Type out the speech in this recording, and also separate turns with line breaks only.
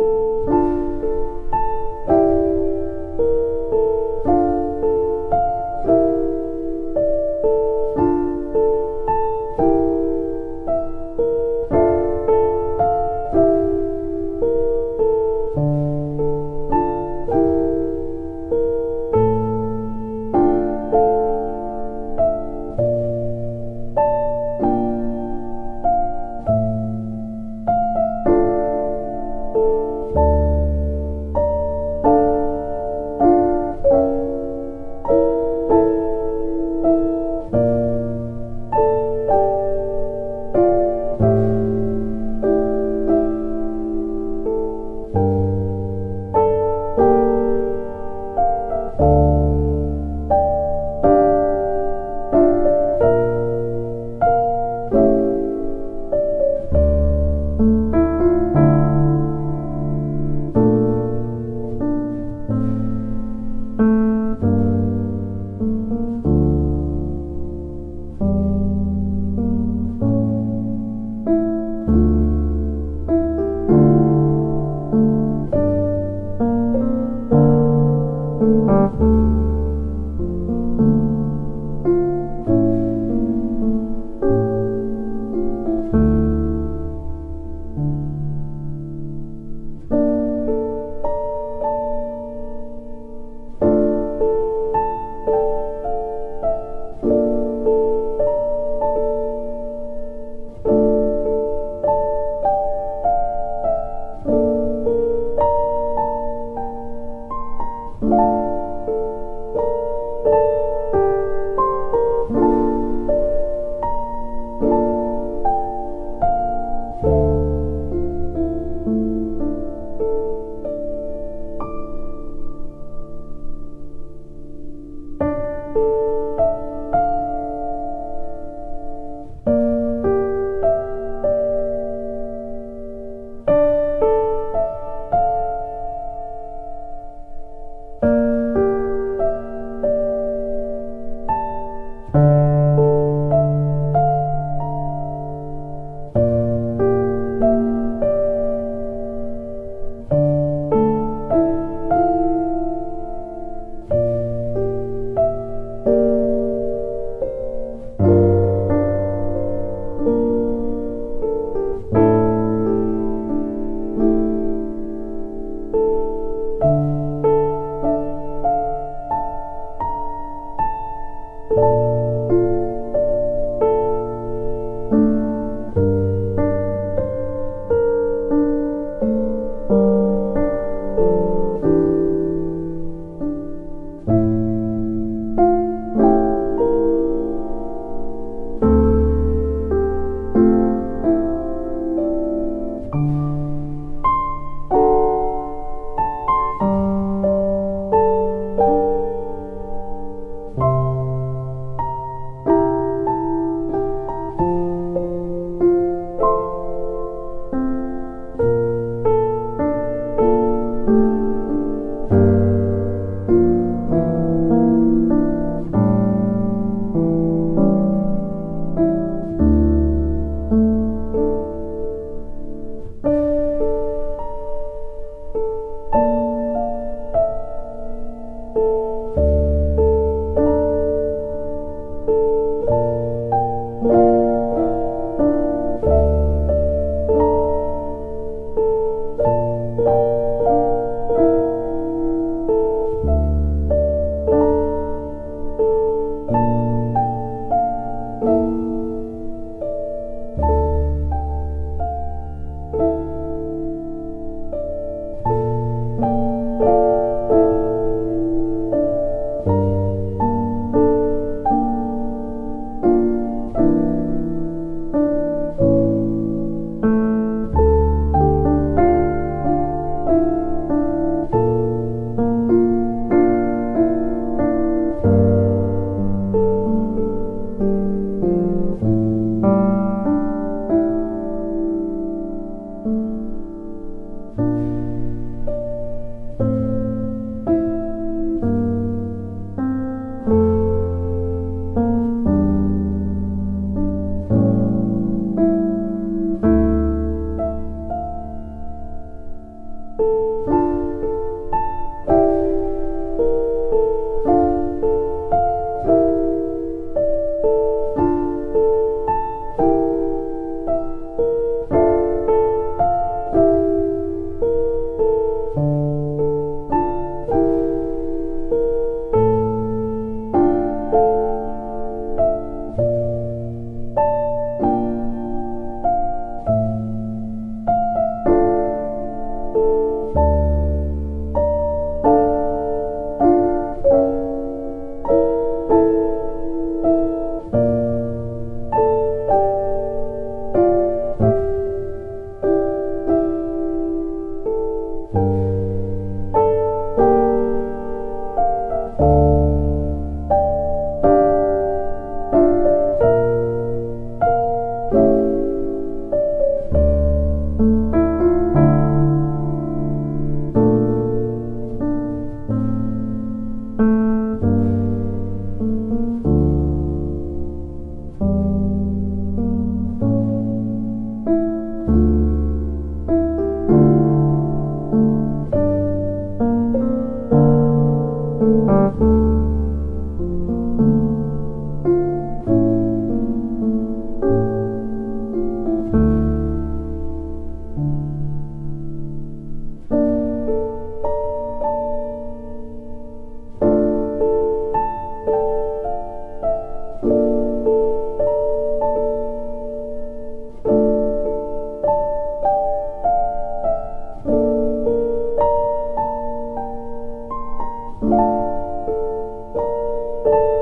Thank you. Thank you. you